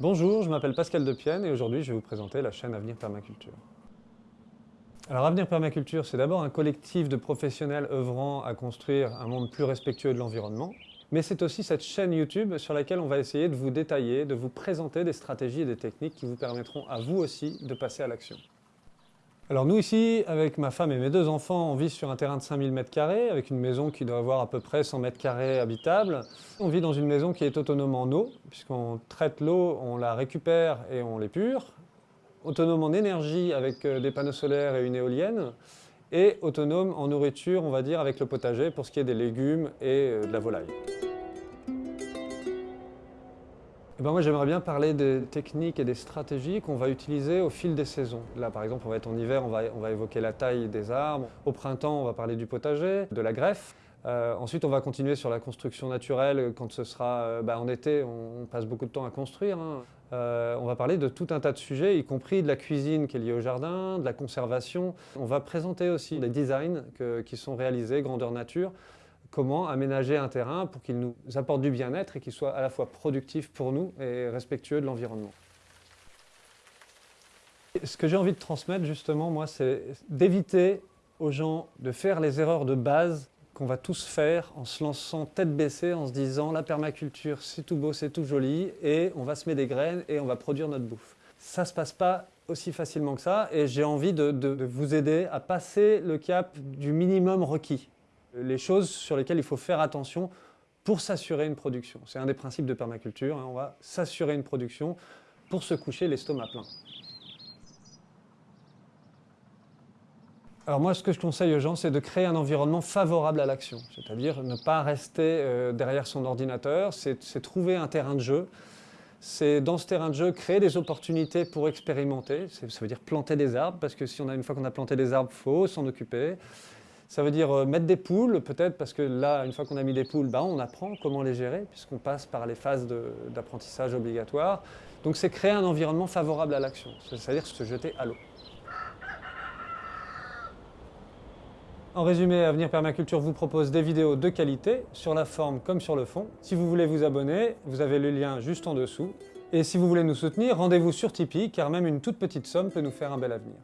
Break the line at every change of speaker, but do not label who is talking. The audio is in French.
Bonjour, je m'appelle Pascal Depienne et aujourd'hui je vais vous présenter la chaîne Avenir Permaculture. Alors Avenir Permaculture, c'est d'abord un collectif de professionnels œuvrant à construire un monde plus respectueux de l'environnement, mais c'est aussi cette chaîne YouTube sur laquelle on va essayer de vous détailler, de vous présenter des stratégies et des techniques qui vous permettront à vous aussi de passer à l'action. Alors nous ici, avec ma femme et mes deux enfants, on vit sur un terrain de 5000 m2, avec une maison qui doit avoir à peu près 100 m2 habitable. On vit dans une maison qui est autonome en eau, puisqu'on traite l'eau, on la récupère et on l'épure. Autonome en énergie avec euh, des panneaux solaires et une éolienne. Et autonome en nourriture, on va dire, avec le potager pour ce qui est des légumes et euh, de la volaille. Eh ben moi j'aimerais bien parler des techniques et des stratégies qu'on va utiliser au fil des saisons. Là par exemple on va être en hiver, on va, on va évoquer la taille des arbres. Au printemps on va parler du potager, de la greffe. Euh, ensuite on va continuer sur la construction naturelle quand ce sera euh, bah, en été, on, passe beaucoup de temps à construire. Hein. Euh, on va parler de tout un tas de sujets, y compris de la cuisine qui est liée au jardin, de la conservation. On va présenter aussi des designs qui sont réalisés grandeur nature comment aménager un terrain pour qu'il nous apporte du bien-être et qu'il soit à la fois productif pour nous et respectueux de l'environnement. Ce que j'ai envie de transmettre justement, moi, c'est d'éviter aux gens de faire les erreurs de base qu'on va tous faire en se lançant tête baissée, en se disant la permaculture c'est tout beau, c'est tout joli et on va semer des graines et on va produire notre bouffe. Ça se passe pas aussi facilement que ça et j'ai envie de vous aider à passer le cap du minimum requis les choses sur lesquelles il faut faire attention pour s'assurer une production. C'est un des principes de permaculture, hein. on va s'assurer une production pour se coucher l'estomac plein. Alors moi, ce que je conseille aux gens, c'est de créer un environnement favorable à l'action, c'est-à-dire ne pas rester euh, derrière son ordinateur, c'est trouver un terrain de jeu, c'est dans ce terrain de jeu créer des opportunités pour expérimenter, ça veut dire planter des arbres, parce que si on a une fois qu'on a planté des arbres, il faut s'en occuper. Ça veut dire euh, mettre des poules, peut-être, parce que là, une fois qu'on a mis des poules, bah, on apprend comment les gérer, puisqu'on passe par les phases d'apprentissage obligatoires. Donc c'est créer un environnement favorable à l'action, c'est-à-dire se jeter à l'eau. En résumé, Avenir Permaculture vous propose des vidéos de qualité, sur la forme comme sur le fond. Si vous voulez vous abonner, vous avez le lien juste en dessous. Et si vous voulez nous soutenir, rendez-vous sur Tipeee, car même une toute petite somme peut nous faire un bel avenir.